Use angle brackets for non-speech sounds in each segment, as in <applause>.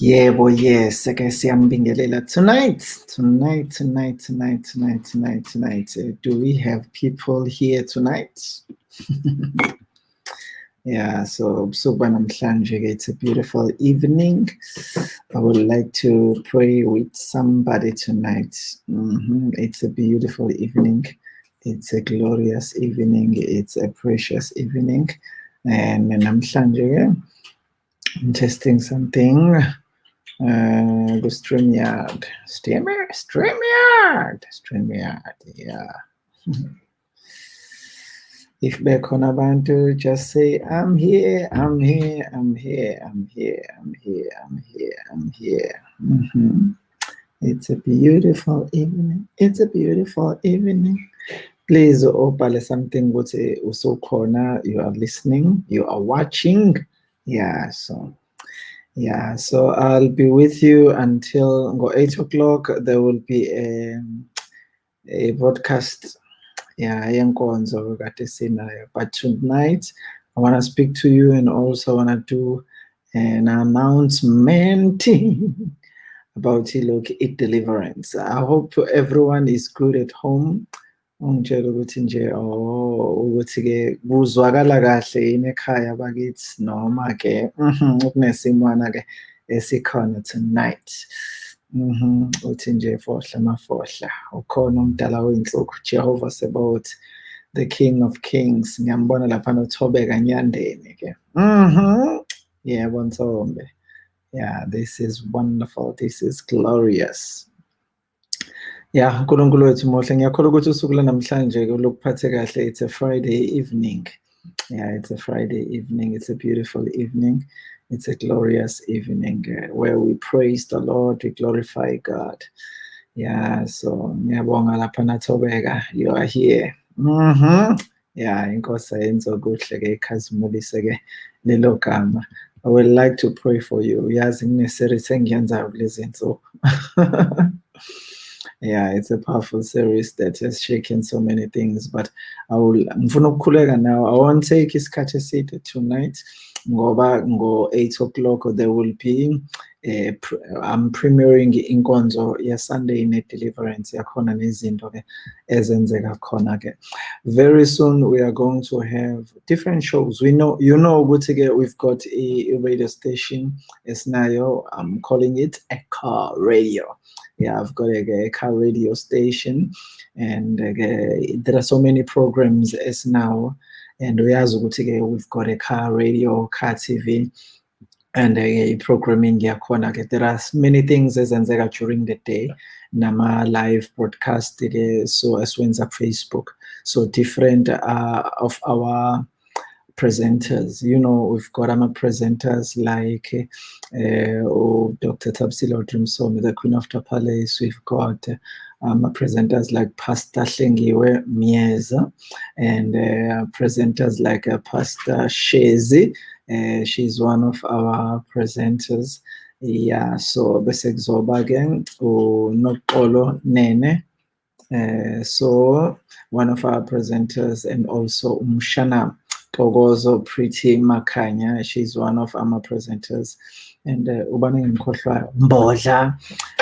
Yebo, yes. I guess I'm Ake siyambingelela tonight, tonight, tonight, tonight, tonight, tonight, tonight. Uh, do we have people here tonight? <laughs> yeah, so suba namhlanje it's a beautiful evening. I would like to pray with somebody tonight. Mhm, It's a beautiful evening. It's a glorious evening. It's a precious evening. And namhlanje I'm testing something. Uh, the StreamYard. StreamYard, StreamYard, StreamYard, yeah. <laughs> if bekhona abantu, just say, I'm here, I'm here, I'm here, I'm here, I'm here, I'm here, I'm here. Mhm. It's a beautiful evening. It's a beautiful evening. Please obhale something ukuthi usukhona, you are listening, you are watching. Yeah, so yeah, so I'll be with you until go eight o'clock. There will be a, a broadcast. Yeah, yenkonzo kade sinayo. But tonight, I want to speak to you and also want to do an announcement <laughs> about look it deliverance. I hope everyone is good at home. Oh mhm, tonight. Mhm, uthi nje fohla mafohla ukhona umdala weyinhloko Jehovah Sabaoth the King of Kings. Ngiyambona lapha nothobeka nyandeni ke. Mhm yebo Ntombe. Yeah this is wonderful. This is glorious. Yeah uNkulunkulu wethu muhle ngiyakholwa ukuthi usuku lanamhlanje lokuphathe kahle it's a Friday evening. Yeah it's a Friday evening it's a beautiful evening it's a glorious evening uh, where we praise the Lord we glorify God. Yeah so ngiyabonga lapha nathobeka. You are here. Mhm yeah inkosi ayenze okuhle ke ikhazimulise I would like to pray for you. Uyazi kuneseries engiyenzayo kulezi <laughs> yeah it's a powerful series that has shaken so many things but I will now. I won't take isikhathi eside tonight ngoba ngo 8 o'clock there will be eh, I'm premiering inkonzo Sunday ne deliverance. Yakhona nezinto ke ezenzeka khona ke. Very soon we are going to have different shows. We know you know ukuthi ke we've got a, a radio station esinayo I'm calling it Echo Radio. Yeah I've got a, a car radio station and uh, there are so many programs as now and we've got a car radio car TV and uh, programming yakhona ke there are many things ezenzeka during the day nama live broadcast ke so esiwenza Facebook so different uh, of our presenters. You know we've got our presenters like uh, oh, Dr. Tabsila Odrimsomi the Queen of the Palace we've got um, presenters like Pastor Hlengiwe Mieza and uh, presenters like uh, Pastor Shezi. Uh, she's one of our presenters. Yeah so bese kuzoba ke Nene. Uh, so one of our presenters and also Umshana Togozo Pretty Makanya she's one of our presenters. And uh, ubani ngimkhohlwayo Mbodla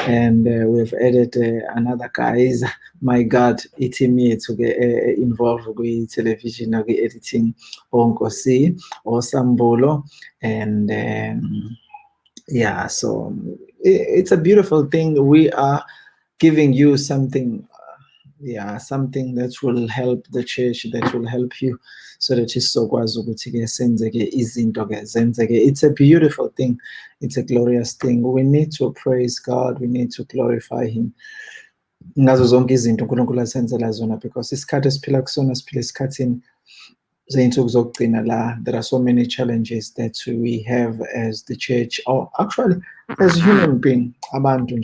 and uh, we've added uh, another guys. My god i-team yethu ke eh, involved with television kwi-editing onkosi osambulo and um, yeah so it's a beautiful thing. We are giving you something uh, yeah something that will help the church that will help you. So that zenzeke. It's a beautiful thing. It's a glorious thing. We need to praise god. We need to glorify him. Zona because isikhathi esiphila kusona siphila esikhathini zeyinsuku zokugcina there are so many challenges that we have as the church or actually as human being abantu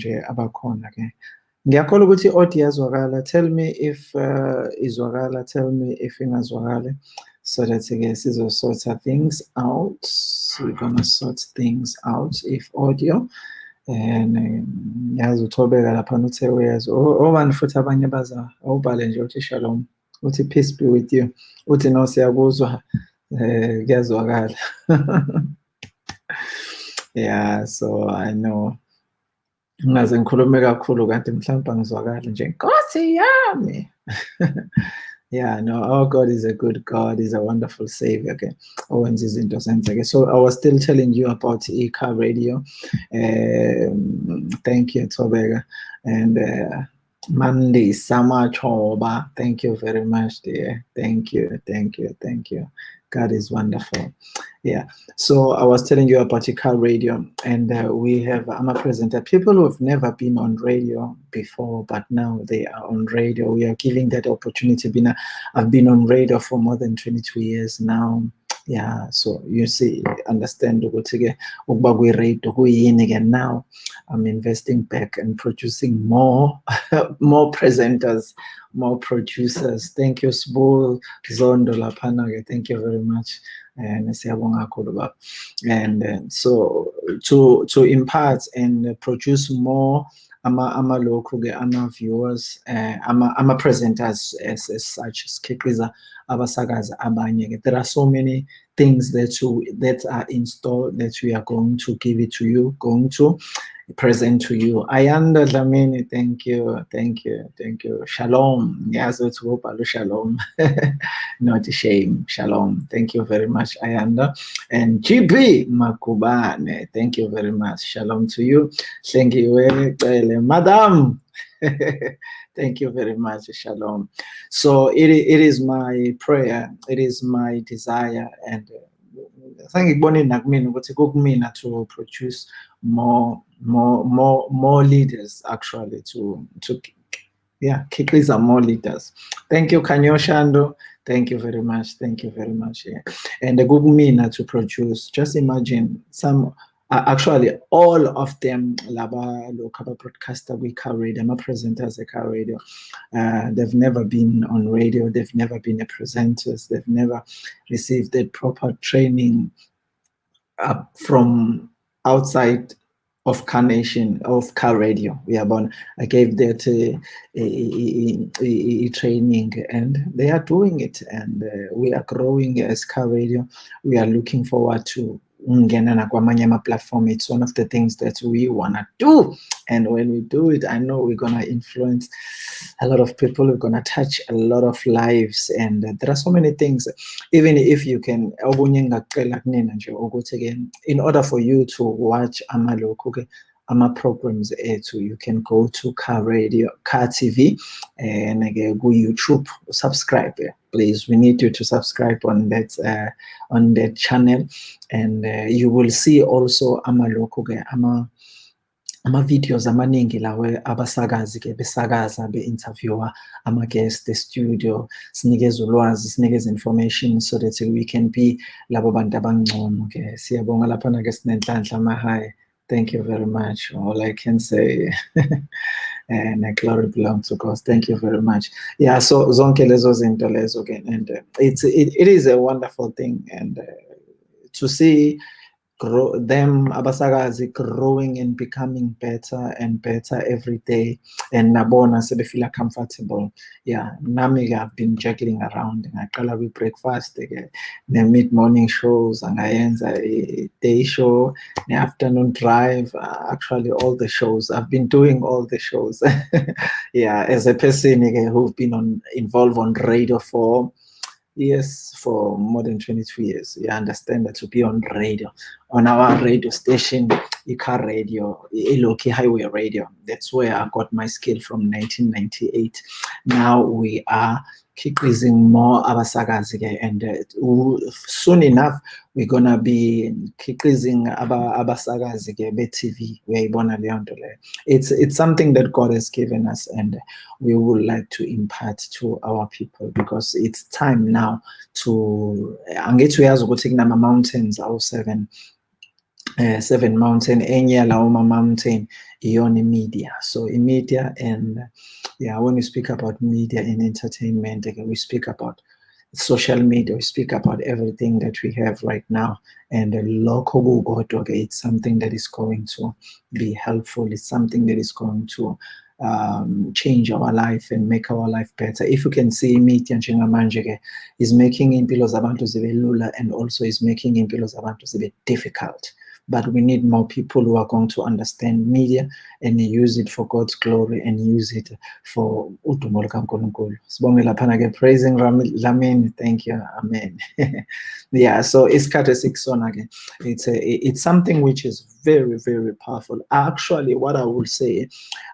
ngiyakholwa ukuthi i-audio iyazwakala. Tell me if uh, izwakala tell me if ingazwakali so that ke sizosort things out. We're gonna sort things out if audio. And yazi uthobeka laphana uthe uyazi. Obani futhi abanye baza awubhale nje uthi shalom. Uthi peace be with you. Uthi no siyakuzwa. Um kuyazwakala. <laughs> Yeah so i know ngaze ngikhulume kakhulu kanti mhlawumbe angizwakali nje nkosi yami <laughs> yeah no our god is a good god is a wonderful savior okay owenza izinto zenzeke so i was still telling you about e-car radio um, thank you tobeka and uh, Mandy Samachoba. Thank you very much, dear. Thank you, thank you, thank you. God is wonderful. Yeah. So I was telling you about car radio, and uh, we have I'm a presenter. People who have never been on radio before, but now they are on radio. We are giving that opportunity. Been I've been on radio for more than 22 years now. Yeah, so you see, understand ukuba kwi-radio kuyini-ke now I'm investing back and producing more, <laughs> more presenters, more producers. Thank you, Sbu Zondo Lapanage. Thank you very much. And and uh, so to to impart and produce more ama ama local ama viewers uh, ama ama presenters as, as such sikhiqiza abasakazi abanye there are so many things that you that are installed that we are going to give it to you going to present to you. Ayanda Dlamini, thank you, thank you, thank you. Shalom. It's Shalom. <laughs> Not a shame. Shalom. Thank you very much, Ayanda. And GB Makubane, thank you very much. Shalom to you. Thank you, Madam. <laughs> Thank you very much. Shalom. So it, it is my prayer, it is my desire, and uh, sangikubone nakumina ukuthi kukumina to produce more more more more leaders actually to to yeah kikriza more leaders. Thank you kanyo shando thank you very much. Thank you very much yeah. and the kukumina to produce just imagine some uh, actually all of them laba local broadcaster we car radio my presenters at radio. Uh, they've never been on radio. They've never been a presenters. They've never received the proper training uh, from outside of carnation of car radio. We are born. I gave that uh, a, a, a, training and they are doing it and uh, we are growing as car radio. We are looking forward to ungena kwamanye ama-platform it's one of the things that we want to do. And when we do it i know we're gonna influence a lot of people we're gonna touch a lot of lives. And uh, there are so many things. Even if you can in order for you to watch amaloku okay, ama programs ethu you can go to car radio car tv and again go youtube subscribe please we need you to subscribe on that uh, on that channel. And uh, you will see also amalokhu ke ama ama-videos amaningi lawe abasakazi ke besakaza be-interviewer ama-guest studio sinikeze ulwazi sinikeze information so that we can be labo bantu abangcono ke. Siyabonga laphana-ke sinenhlanhla amahayi Thank you very much. All I can say, <laughs> and uh, glory belongs to God. Thank you very much. Yeah, so zonke lezo zinto lezo again, and uh, it's it, it is a wonderful thing, and uh, to see grow them abasakazi growing and becoming better and better every day. And nabona sebefeel comfortable yeah nami i've been juggling around. Ngaqala kwi breakfast eh, the mid morning shows and i eh, day show. The afternoon drive uh, actually all the shows. I've been doing all the shows. <laughs> Yeah as a person eh, who've been on involved on radio for years for more than 22 years. You understand that to be on radio, on our radio station, car Radio, Iloki Highway Radio. That's where I got my skill from 1998. Now we are kikizing more abasakazi and uh, soon enough we're gonna be kikizing abasakazi be TV uyayibona it's it's something that God has given us and we would like to impart to our people because it's time now to angithi uyazi ukuthi kunama mountains awu seven uh, seven mountain enye lawo mountain iyona media so in media and yeah when we speak about media and entertainment we speak about social media, we speak about everything that we have right now. And the local Google okay, it's something that is going to be helpful. It's something that is going to um, change our life and make our life better. If you can see media njengamanje is making impilo zabantu zibe lula and also is making impilo zabantu zibe difficult but we need more people who are going to understand media and use it for God's glory and use it for udumo lukaNkulunkulu. Sibonge praising Lamin. Thank you. Amen. <laughs> yeah, so isikhathi esikusona ke it's a, it's something which is very very powerful. Actually what I will say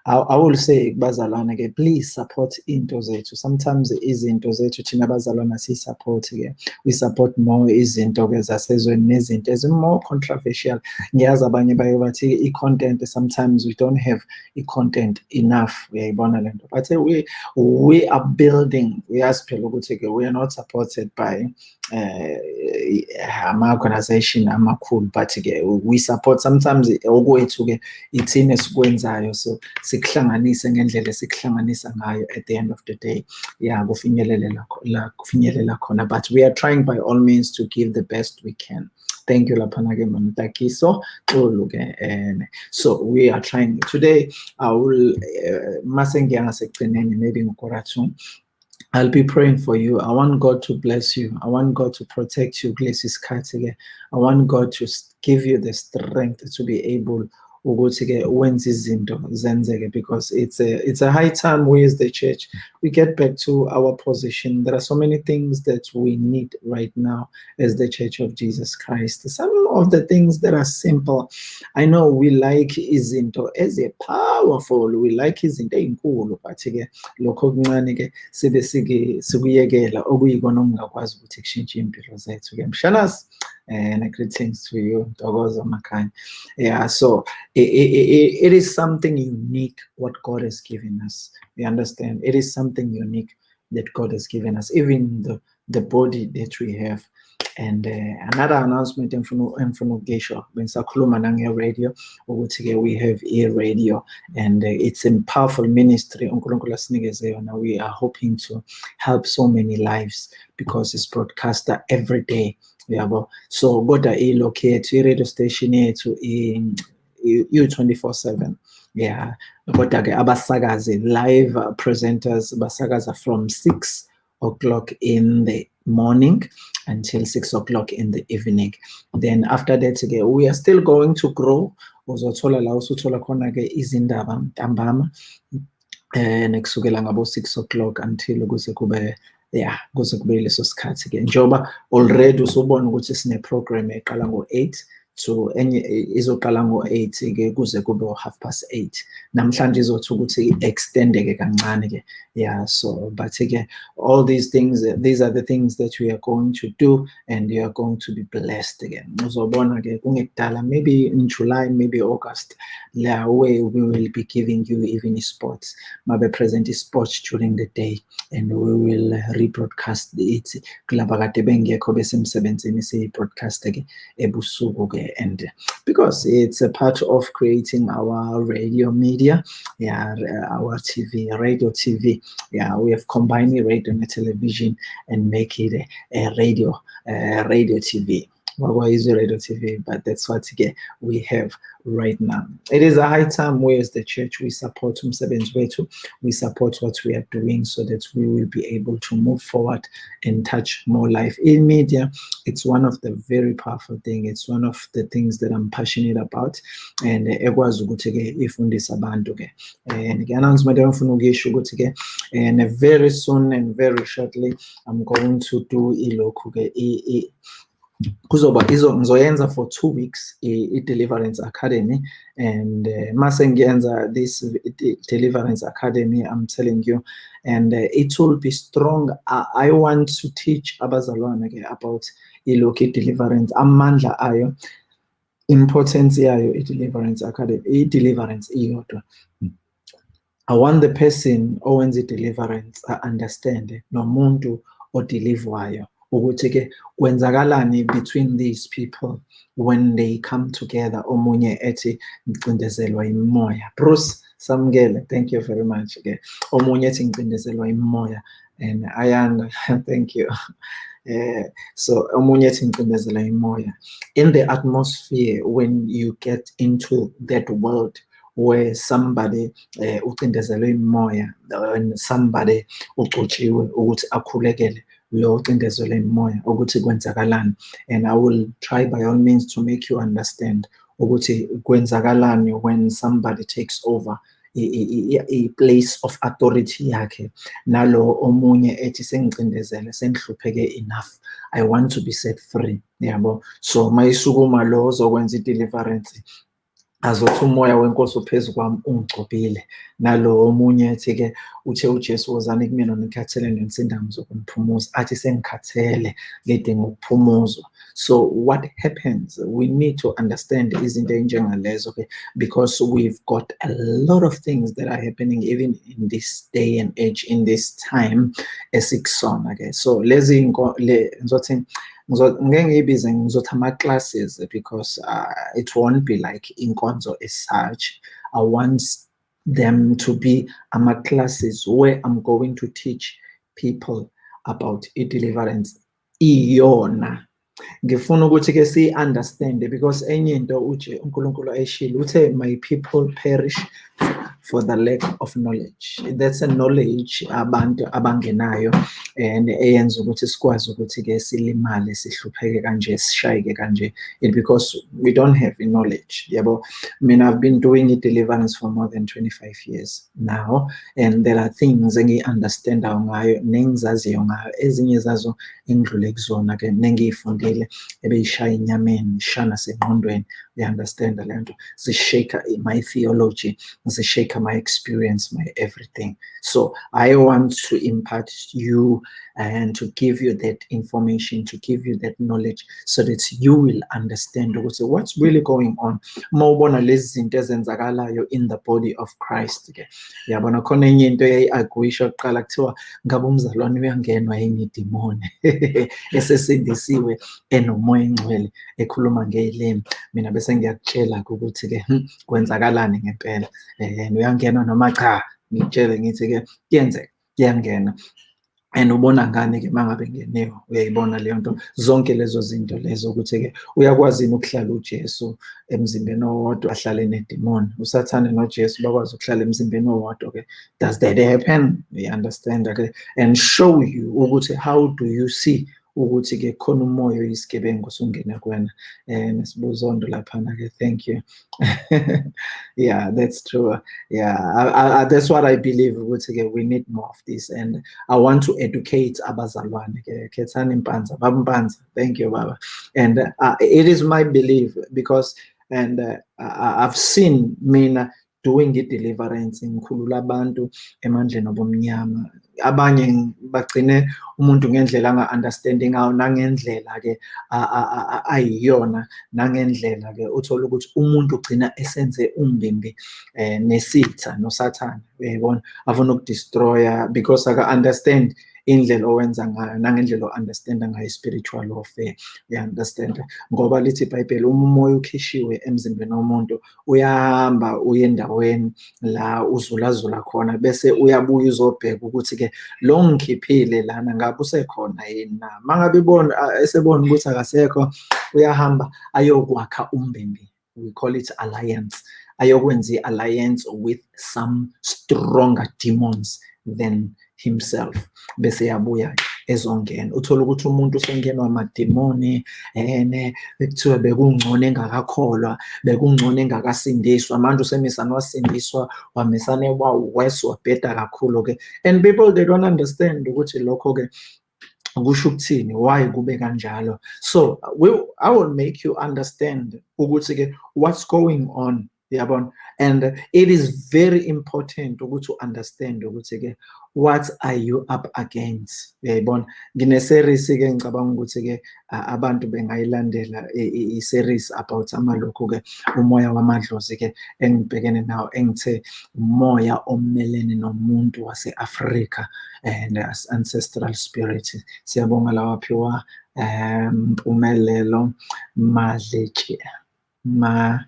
I, I will say bazalwane please support into zethu. Sometimes izinto zethu thina bazalwane si-support ke. We support more izinto ke zasezweni nezinto ezimore controversial. Ngiyazi abanye baye bathi i-content sometimes we don't have i-content enough. But we, we are building. Uyazi phela ukuthi-ke we are not supported by ama-organization amakhulu but-ke we support sometimes okwethu-ke ithini esikwenzayo. So sikuhlanganise ngendlela esikuhlanganisa ngayo at the end of the day. Yeah kufinyelela la kufinyelela khona but we are trying by all means to give the best we can. Thank you laphana ke mamtakiso xolo ke and so we are trying. Today i will uh, masengiya ngasekugcineni maybe ngokora 2 I'll be praying for you. I want God to bless you. I want God to protect you. I want God to give you the strength to be able ukuthi-ke wenze izinto zenzeke because it's a, it's a high time we as the church, we get back to our position. There are so many things that we need right now as the church of Jesus Christ. Some of the things that are simple, I know we like izinto as a powerful, we like izinto ey'nkulu but-ke lokho okuncane-ke sibe sikuyekela okuyikona okungakwazi ukuthi kushintshe iy'mpilo zethu-ke mshanas and greetings to you, Dogozo Makai. Yeah, so it, it, it is something unique what God has given us. You understand? It is something unique that God has given us, even the, the body that we have. And uh, another announcement Sakuluma Nange Radio, we have ear radio, and uh, it's a powerful ministry. We are hoping to help so many lives because it's broadcasted every day yabo? So kodwa ilocate i-radio station yethu i-24/7 yeah. Kodwa-ke abasakazi live presenters basakaza from 6 o'clock in the morning until 6 o'clock in the evening. Then after that-ke we are still going to grow. Uzothola la usuthola khona-ke izindaba ntambama um kusukela ngabo-6 o'clock until kuze kube yeah kuze kube leso sikhathi ke njengoba already usubona ukuthi sine program eqala ngo-8 so enye izoqala ngo-8 ke kuze kube half past 8 namhlanje izothi ukuthi extendeke kancane ke yeah so but ke all these things these are the things that we are going to do and you are going to be blessed again uzobona ke kungekudala maybe in July maybe August la way we will be giving you even sports. Mabe present sports during the day and we will rebroadcast it. Kulaba bengekho besemsebenzini broadcast ke ebusuku ke and because it's a part of creating our radio media yeah our tv radio tv yeah we have combined radio and television and make it a, a radio uh, radio tv well, is radio TV, but that's what we have right now. It is a high time we as the church we support Umsebenzi Wethu, we support what we are doing so that we will be able to move forward and touch more life in media. It's one of the very powerful thing. It's one of the things that I'm passionate about and ekwazi ukuthi-ke ifundise abantu-ke and ke-announcement engifuna ukuyisho ukuthi-ke and very soon and very shortly I'm going to do ilokhu-ke kuzoba ngizoyenza for two weeks i-deliverance academy and uh, mase ngiyenza this deliverance academy i'm telling you. And uh, it will be strong. I, want to teach abazalwane ke about ilokhu i-deliverance amandla ayo importance yayo i-deliverance academy i-deliverance iyodwa. I want the person owenza i-deliverance a-understand nomuntu odeliverwayo ukuthi-ke kwenzakalani between these people when they come together? Omunye ethi ngicindezelwa imoya bruce samukele. Thank you very much ke. Omunye ethi ngicindezelwa imoya and ayanda <laughs> thank you. Uh, so omunye ethi ngicindezelwa imoya in the atmosphere when you get into that world where somebody uh, ucindezelwe imoya and somebody ucotshiwe ukuthi akhulekele lo ucindezelwe imoya ukuthi kwenzakalani. And i will try by all means to make you understand ukuthi kwenzakalani when somebody takes over a place of authority yakhe. Nalo omunye ethi sengicindezele sengihlupheke enough. I want to be set free yabo? So mayisukuma lo ozokwenza i-deliverance azothi umoya wenkosi uphezu kwami ungigcobile. Nalo omunye ethi-ke uthe ujesu wozani kumina ngikhathele nensindamo zokumphumuza. Athi sengikhathele ngidinga ukuphumuzwa. So what happens? We need to understand izinto ey'njengalezo okay because we've got a lot of things that are happening even in this day and age in this time esikusona ke so lezi ngizothi ngeke ngiyibize ngizothi ama-classes because uh, it won't be like in inkonzo as such. I want them to be ama-classes where i'm going to teach people about i-deliverance. Iyona. Ngifuna ukuthi-ke siyi-understande because enye into uje unkulunkulu ayishile uthe my people perish the lack of knowledge. That's a knowledge abantu abangenayo and eyenza ukuthi sikwazi ukuthi-ke silimale sihlupheke kanje sishayeke kanje it because we don't have the knowledge yabo? Mina i've been doing i-deliverance for more than 25 years now and there are things engiyi-understandayo ngayo nengizaziyo ngayo ezinye zazo engidlule kuzona-ke nengiyifundile ebeyishaya enyameni shaya nasengqondweni. Uya-understanda le nto zishaka my theology zishaka my experience my everything. So i want to impart you and to give you that information to give you that knowledge so that you will understand ukuthi what's really going on. Uma ubona lezi zinto ezenzakalayo in the body of christ ke yabona khona enye into eyayi-agwisha kuqala kuthiwa ngabe umzalwane uyangenwa yenye idimoni? <laughs> Esesindisiwe enomoya engcwele ekhuluma ngey'limi. Mina bese ngiyakutshela-ke ukuthi-ke kwenzakalani ngempela? Um uyangenwa noma cha ngikutshele ngithi-ke kuyenzeka kuyangena and ubona ngani-ke uma ngabe ngeniwe uyayibona leyo nto? Zonke lezo zinto lezo ukuthi-ke uyakwazi yini ukuhlala ujesu emzimbeni owodwa ahlale nedimoni? Usathane nojesu bakwazi ukuhlala emzimbeni owodwa-ke. Does that happen? You-understand-ke and show you ukuthi how do you see ukuthi-ke khona umoya oyisigebengu kuwena um nesibuzondo laphana-ke thank you. <laughs> Yeah that's true. Yeah I, I, that's what i believe ukuthi-ke we need more of this and i want to educate abazalwane-ke khethani mpanza baba thank you baba. And uh, it is my belief because and uh, i've seen mina doing i-deliverance ngikhulula abantu emandleni obomnyama abanye bagcine umuntu ngendlela anga-understandi ngayo nangendlela-ke ayiyona nangendlela-ke uthola ukuthi umuntu ugcina esenze umbimbi um nesitha nosathane. Uyayibona afuna ukudestroya because aka-understand indlela owenza ngayo nangendlela o-understanda ngayo i-spiritual warfare. Uya-understanda ngoba lithi ibhayibheli uma umoya ukhishiwe emzimbeni womuntu uyahamba uye endaweni la uzulazula khona bese uyabuya uzobheka ukuthi-ke lo ngikhiphile lana ngabe usekhona yini na? Uma ngabe ibona esebona ukuthi akasekho uyahamba ayokwakha umbimbi. We call it alliance. Ayokwenza i-alliance with some stronger demons than himself. Bese yabuya ezongena. Uthola ukuthi umuntu usengenwa amademoni ene ekuthiwa bekungcono engakakholwa bekungcono engakasindiswa. Manje usemisana wasindiswa wamisane wawes wabheda kakhulu-ke. And people they don't understand ukuthi lokho-ke kusho ukuthini why kube kanjalo. So we, i will make you understand ukuthi-ke what's going on yabona? And it is very important ukuthi u-understand ukuthi-ke what are you up against? Uyayibona ngine-series-ke ngicabanga ukuthi-ke abantu bengayilandela i-series about amalokhu-ke umoya wamadlozi-ke engibhekene nawo engithe umoya omelene nomuntu wase-afrika and ancestral spirit. Siyabonga lawaphiwa um mpumelelo madletshe ma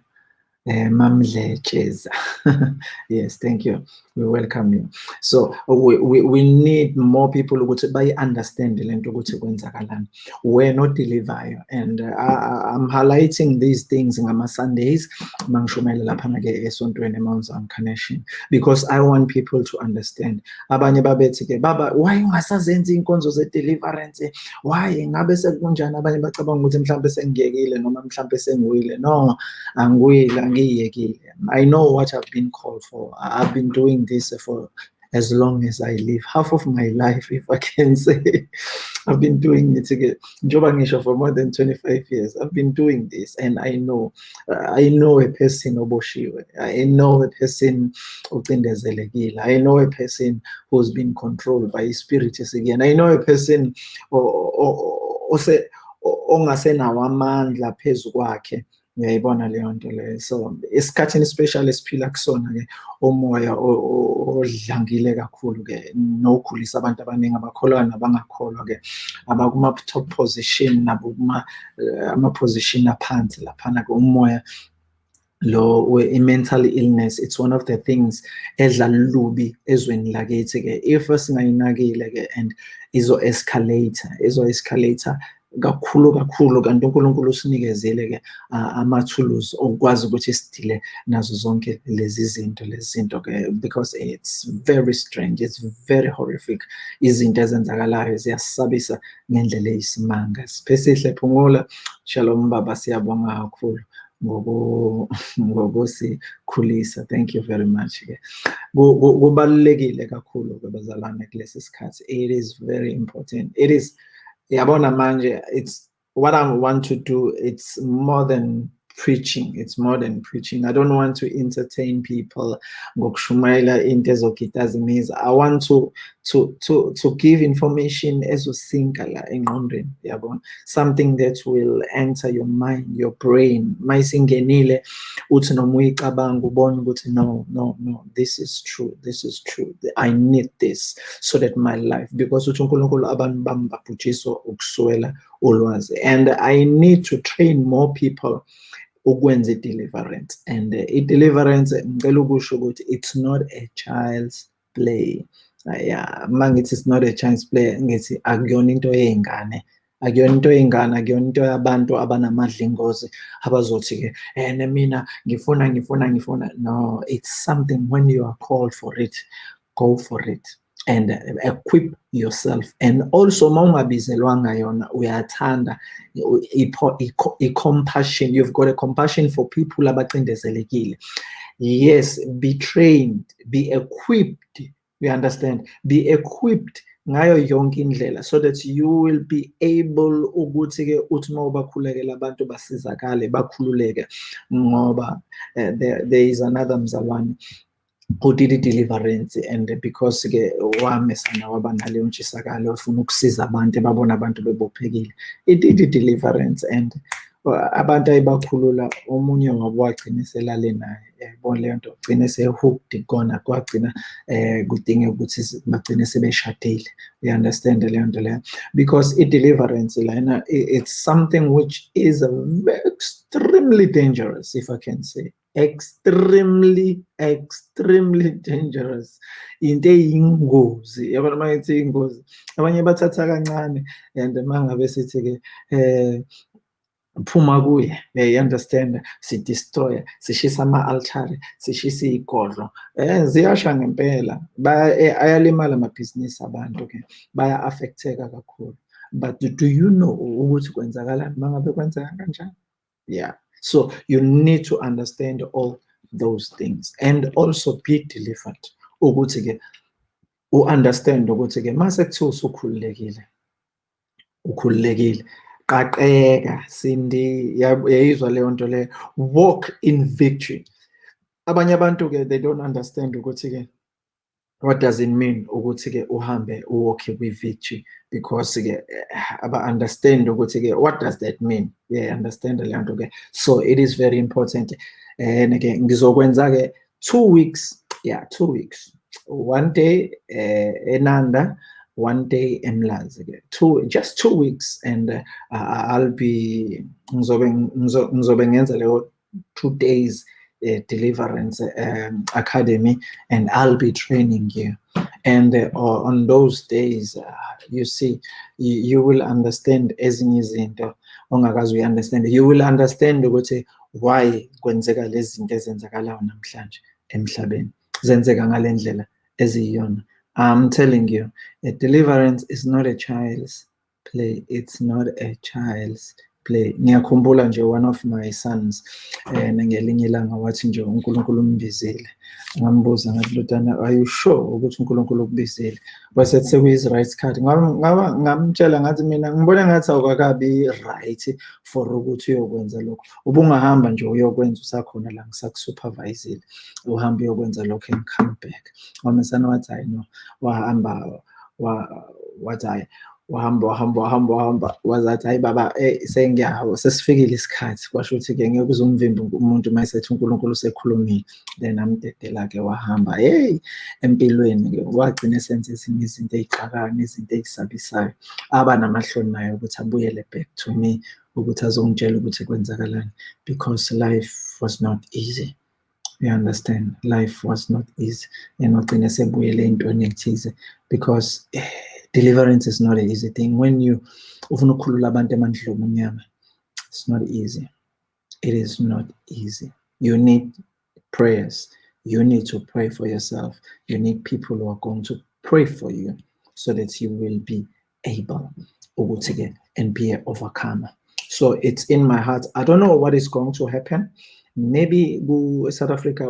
uh, Mamlecheza. <laughs> yes, thank you. We welcome you. So we, we, we need more people ukuthi bayi-understand le nto ukuthi kwenzakalani. We're not deliver and uh, I, I'm highlighting these things ngama-Sundays mangishumayela laphana-ke esontweni eMount Zion Connection because I want people to understand. Abanye baba why ungasazenzi iy'nkonzo ze-deliverance? Why ngabe? Abanye. No, I know what I've been called for. I've been doing this for as long as I live. Half of my life, if I can <laughs> say, I've been doing it again. Jobangisha for more than 25 years. I've been doing this and I know, uh, I know a person oboshiwe. I know a person ucindezelekile. I know a person who's been controlled by spirits again. I know a person ongasenawo amandla phezu kwakhe uyayibona leyo nto leyo. So esikhathini especially esiphila kusona-ke umoya odlangile kakhulu-ke nokhulisa abantu abaningi abakholwayo nabangakholwa-ke abakuma-top position nabo ama-position aphansi laphana-ke. Umoya lo i-mental illness it's one of the things edla lubi ezweni lakithi-ke. If singayinakile-ke and izo-escalator izo-escalator kakhulu kakhulu kanti uNkulunkulu usinikezile-ke amathuluzi okukwazi ukuthi sidile nazo zonke lezi zinto lezi zinto-ke because it's very strange it's very horrific. Izinto ezenzakalayo ziyasabisa ngendlela eyisimanga. Siphesihle phumula. Shalom baba siyabonga kakhulu ngokusikhulisa thank you very much ke. Kubalulekile kakhulu ke bazalwane kulesi sikhathi. It is very important. It is yabona manje it's what I want to do it's more than preaching. It's more than preaching. I don't want to entertain people. I want to to to to give information engqondweni yabona? Something that will enter your mind your brain. Mayisingenile uthi no no no this is true this is true. I need this so that my life because uthi uNkulunkulu ulwazi. And i need to train more people ukwenza i-deliverance. And uh, i-deliverance ngicela ukusho ukuthi it's not a child's play. Yeah mangithi it's not a child's play ngithi akuyona into yey'ngane akuyona into yey'ngane akuyona into yabantu abanamadlingozi abazothi-ke and mina ngifuna ngifuna ngifuna. No it's something when you are called for it go for it and equip yourself. And also uma ungabizelwanga yona uyathanda. I-compassion you've got a compassion for people abacindezelekile. Yes be trained be equipped you understand? Be equipped ngayo yonke indlela so that you will be able ukuthi-ke uthi uma ubakhulekela abantu basizakale bakhululeke ngoba uh, there, there is another mzalwane who did i-deliverance and because ke wamesana waba naleyo ntshisakalo ufuna ukusiza abantu ebabona abantu bebophekile. It did i-deliverance and abantu ayibakhulula omunye wabo wagcina selale naye yayibona leyo nto gcine se-hooked kona kwagcina um kudinge ukuthi bagcine sebeshadile. You understand leyo nto leyo? Because i-deliverance lana it's something which is extremely dangerous if i can say. Extremely extremely dangerous. Into eyingozi. Yabona uma ngithi ingozi abanye bathatha kancane and mangabe sithi-ke um phuma kuye you understand? Sidestroye sishisa ama-altare sishisa iy'godlo. Um ziyasha ngempela. Ayalimala amabhizinisi abantu-ke baya-affecteka kakhulu. But do you know ukuthi kwenzakalani? Uma ngabe kwenzeka kanjani? Yeah. So you need to understand all those things. And also be delivered ukuthi-ke u-understand ukuthi-ke mase kuthiwa usukhululekile ukhululekile qaqeka sindi yayizwa leyo nto leyo. Walk in victory. Abanye abantu-ke they don't understand ukuthi-ke what does it mean ukuthi-ke uhambe uwalke kwi-victory? Because-ke aba-understand ukuthi-ke what does that mean? Yeah understand leyo nto-ke so it is very important. And-ke ngizokwenza-ke two weeks yeah two weeks. One day uh, enanda one day emlazi two just two weeks and uh, i'll be ngizobe ngizobe ngenza leyo two days Deliverance um, Academy, and I'll be training you. And uh, on those days, uh, you see, you, you will understand ezinye izinto ongakazi uyi-understand you will understand ukuthi why kwenzeka lezi zinto ezenzakalayo namhlanje emhlabeni. Zenzeka ngale ndlela eziyiyona. I'm telling you a deliverance is not a child's play. It's not a child's play. Ngiyakhumbula nje one of my sons um ngelinye ilanga wathi nje unkulunkulu umbizile. Ngambuza ngathi lutana are you sure ukuthi unkulunkulu ukubizile? Wasethi sekuyi right card. Ngamtshela ngathi mina ngibone ngathi awukakabi right for ukuthi uyokwenza lokho ubungahamba nje uyokwenza usakhona la ngisakusupervisile. Uhambe uyokwenza lokho and come back. Wamesana wathi hayi no. Wahamba wathi hayi wahamba wahamba wahamba wahamba wazathi hayi baba eh sengiyawo sesifikile isikhathi. Kwasho ukuthi-ke ngeke uze umvimbi umuntu uma esethi unkulunkulu usekhulumile. Then amdedela-ke wahamba hey empilweni-ke wagcina esenza ezinye izinto ey'xakani izinto ey'sabisayo. Aba namahloni nayo ukuthi abuyele back to me ukuthi azongitshela ukuthi kwenzakalani. Because life was not easy. You understand? Life was not easy. And wagcina sebuyele ey'ntweni ey'thize. Because eh, deliverance is not an easy thing. When you it's not easy. It is not easy. You need prayers. You need to pray for yourself. You need people who are going to pray for you so that you will be able ukuthi-ke and be an overcomer. So it's in my heart. I don't know what is going to happen. Maybe ku-south africa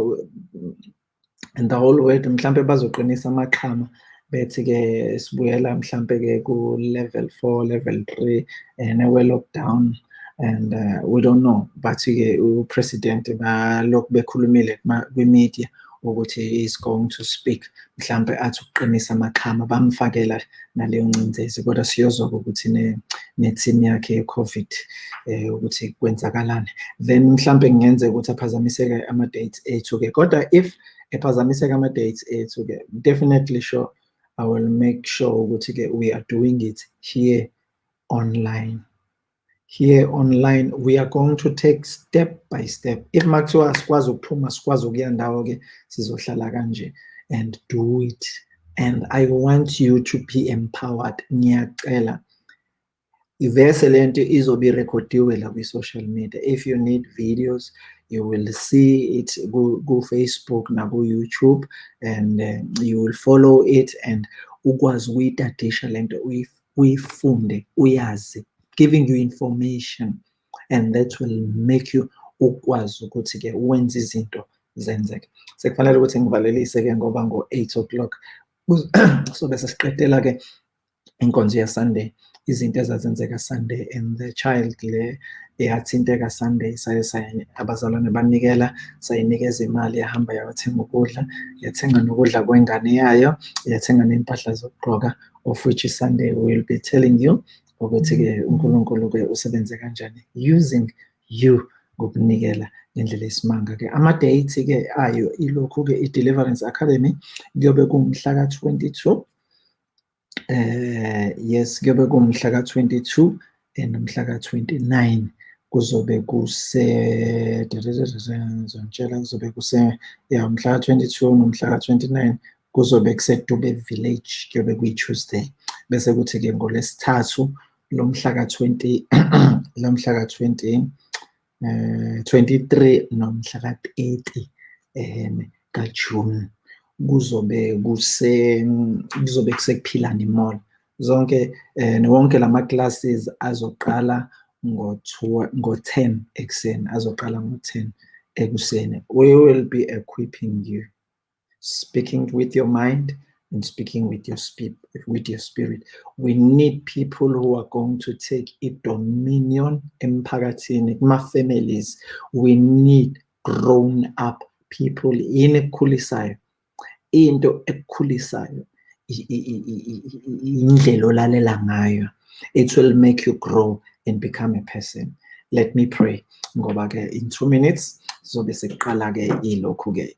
and the whole world mhlampe bazoqinisa amaqhama bethi-ke sibuyela mhlampe-ke ku-level four level three and we-lockdown and uh, we don't know. But-ke upresident balokhu bekhulumile kwi-media ukuthi is going to speak. Mhlampe athi ukuqinisa amaqhama bamfakela naleyo ncindezi kodwa siyozwa ukuthi ne-team yakhe ye-covid um ukuthi kwenzakalani. Then mhlampe kungenzeka ukuthi aphazamiseke ama-dates ethu-ke. Kodwa if ephazamiseka ama-dates ethu-ke definitely sure I will make sure we are doing it here online. Here online, we are going to take step by step. If makuthiwa sikwazi ukuphuma sikwazi ukuya sizohlala kanje and do it. And I want you to be empowered. Ngiyacela. Ivese lento izobe irekhodiwe la kwi-social media. If you need videos, you will see it go, go Facebook go YouTube and uh, you will follow it and ukwazi ukuyitadisha lento uyifunde uyazi giving you information and that will make you ukwazi ukuthi-ke wenze izinto zenzeke. Sekufanele ukuthi ngivalelise-ke ngoba ngo-eight o'clock <clears throat> sobe sesiqedela-ke inkonzo yasunday izinto ezazenzeka sunday and the child le eyathinteka sunday saye abazalwane banikela sayinikeza imali yahamba yawathenga ukudla yathenga nokudla kwengane yayo yathenga ney'mpahla zokugqoka of which sunday will be telling you ukuthi-ke unkulunkulu-ke usebenze kanjani using you ngokunikela ngendlela esimanga-ke. Ama-date-ke ayo ilokhu-ke i-deliverance academy kuyobe kumhla ka-twenty-two uh, yes kuyobe kumhla ka-22 and umhla ka-29 kuzobe kuse ngizongitshela kuzobe kuse ya umhla ka-22 nomhla ka-29 kuzobe kusedube village kuyobe kuyi-tuesday bese kuthi-ke ngolesithathu lomhla ka-20 lomhla ka-20 uh, 23 nomhla ka-30 um kajune kuzobe kuse kuzobe kusekuphilani mall zonke eh wonke lama classes azoqala ngo-10 ekuseni azoqala ngo-10 ekuseni. We will be equipping you speaking with your mind and speaking with your spirit with your spirit. We need people who are going to take a dominion emphakathini kuma-families. We need grown up people. Yini ekukhulisayo into ekukhulisayo indlela olalela ngayo. It will make you grow and become a person. Let me pray. Ngoba ke in two minutes zobe sekuqala-ke ilokhu-ke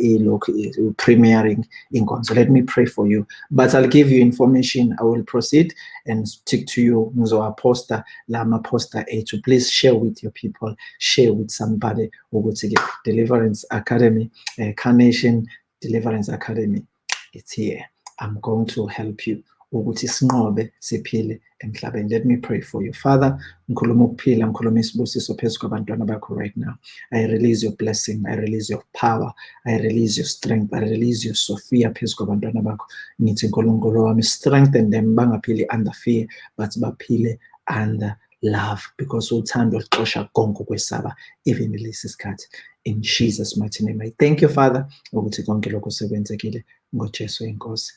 ilokhu premiering inkonzo. Let me pray for you. But i'll give you information. I will proceed and stick to you. Ngizowaposta la maposta ethu. Please share with your people. Share with somebody ukuthi-ke deliverance academy uh, carnation deliverance academy it's here. I'm going to help you ukuthi sinqobe siphile emhlabeni. Let me pray for you. Father ngikhuluma ukuphila ngikhuluma isibusiso phezu kwabantwana bakho right now. I release your blessing i release your power i release your strength i release your sophia phezu kwabantwana bakho. Ngithi nkulunkulu wami strengthen them bangaphili under fear but baphile under love because uthando lixosha konke ukwesaba even lesi sikhathi in jesus mighty name i thank you father ukuthi konke lokho sekwenzekile. Ngojesu inkosi.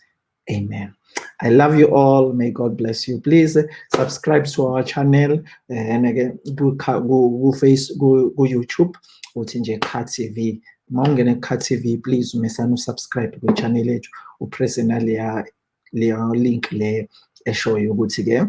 Amen. I love you all. May God bless you. Please uh, subscribe to our channel. And again, go, go, go, face, go, go YouTube. uthi nje Kha TV uma ungene Kha TV please umesana usubscribe kwi-channel yethu upresse naleya leya link le eshoyo ukuthi-ke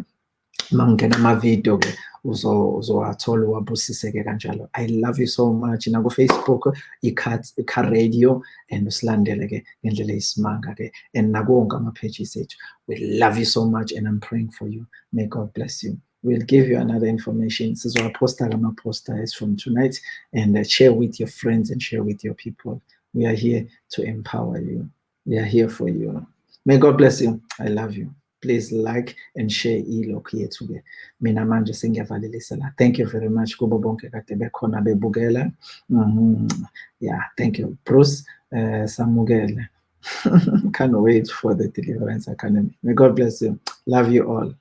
uma ngingena amavidiyo-ke uzowathola uwabusiseke kanjalo. I love you so much. Nakufacebook ikha radio and usilandele-ke ngendlela eyisimanga-ke. And nakuwonke ama-pages ethu we love you so much and i'm praying for you. May god bless you. We'll give you another information. Sizowaposta kama-poster as from tonight and uh, share with your friends and share with your people. We are here to empower you. We are here for you. May god bless you. I love you please like and share ilokhu yethu-ke. Mina manje sengiyavalelisa la thank you very much kubo bonke kade bekhona bebukela. Mm, yeah thank you. Bruce uh, samukele. <laughs> Can't wait for the deliverance academy. May god bless you. Love you all